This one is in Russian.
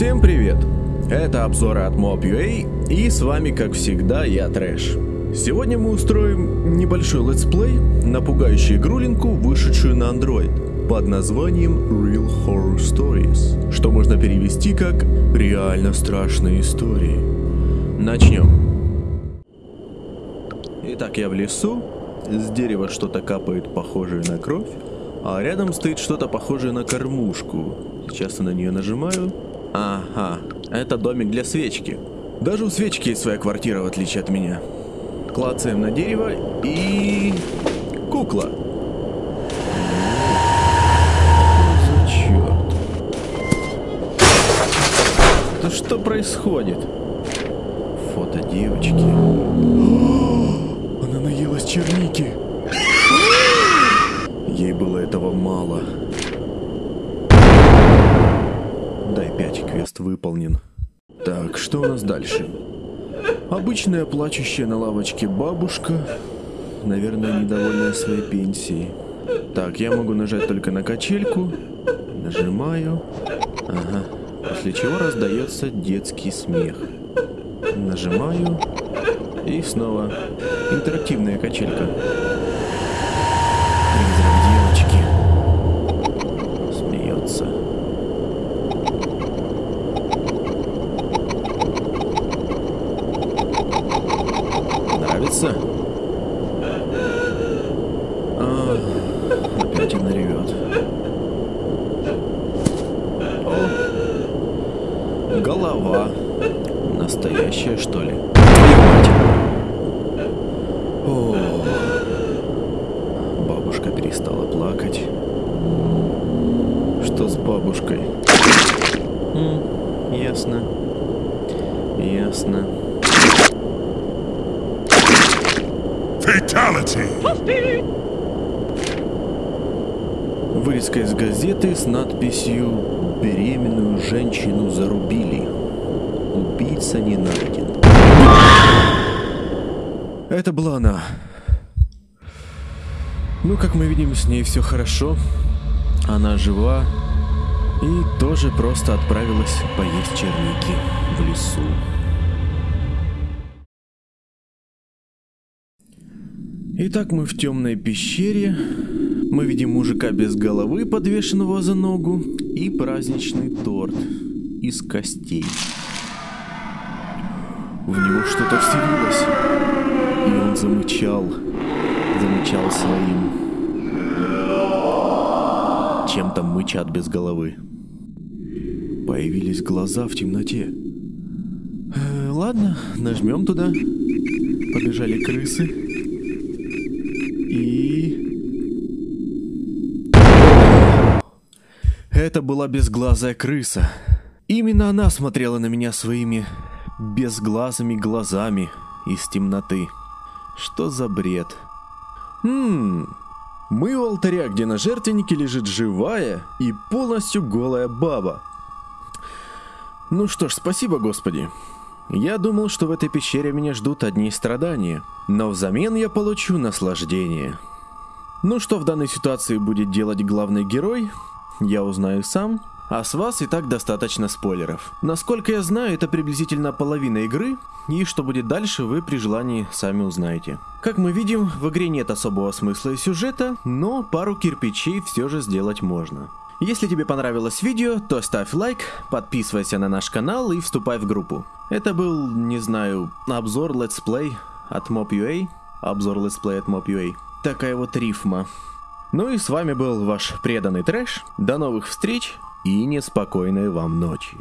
Всем привет! Это обзоры от Mob.ua и с вами как всегда я Трэш. Сегодня мы устроим небольшой летсплей на пугающую игрулинку, вышедшую на Android под названием Real Horror Stories, что можно перевести как «Реально страшные истории». Начнем. Итак, я в лесу, с дерева что-то капает похожее на кровь, а рядом стоит что-то похожее на кормушку. Сейчас я на нее нажимаю. Ага, это домик для свечки. Даже у свечки есть своя квартира, в отличие от меня. Клацаем на дерево и... Кукла. Черт. Да что происходит? Фото девочки. Она наелась черники. Ей было этого мало. 5, квест выполнен. Так, что у нас дальше? Обычная плачущая на лавочке бабушка. Наверное, недовольная своей пенсией. Так, я могу нажать только на качельку. Нажимаю. Ага. После чего раздается детский смех. Нажимаю. И снова интерактивная качелька. Призрак девочки. Смеется. Нравится? А, опять она ревет. О, голова. Настоящая, что ли? О, бабушка перестала плакать. Что с бабушкой? М, ясно. Ясно. Fatality! Вырезка из газеты с надписью «Беременную женщину зарубили. Убийца не найден». Это была она. Ну, как мы видим, с ней все хорошо. Она жива и тоже просто отправилась поесть черники в лесу. Итак, мы в темной пещере. Мы видим мужика без головы, подвешенного за ногу, и праздничный торт из костей. В него что-то вселилось, и он замычал, замычал своим. Чем там мычат без головы? Появились глаза в темноте. Э, ладно, нажмем туда. Побежали крысы. И... Это была безглазая крыса. Именно она смотрела на меня своими безглазыми глазами из темноты. Что за бред? Хм... Мы у алтаря, где на жертвеннике лежит живая и полностью голая баба. Ну что ж, спасибо, Господи. Я думал, что в этой пещере меня ждут одни страдания, но взамен я получу наслаждение. Ну что в данной ситуации будет делать главный герой, я узнаю сам, а с вас и так достаточно спойлеров. Насколько я знаю, это приблизительно половина игры, и что будет дальше, вы при желании сами узнаете. Как мы видим, в игре нет особого смысла и сюжета, но пару кирпичей все же сделать можно. Если тебе понравилось видео, то ставь лайк, подписывайся на наш канал и вступай в группу. Это был, не знаю, обзор летсплей от Mob.ua, обзор летсплей от Mob.ua. Такая вот рифма. Ну и с вами был ваш преданный трэш. До новых встреч и неспокойной вам ночи.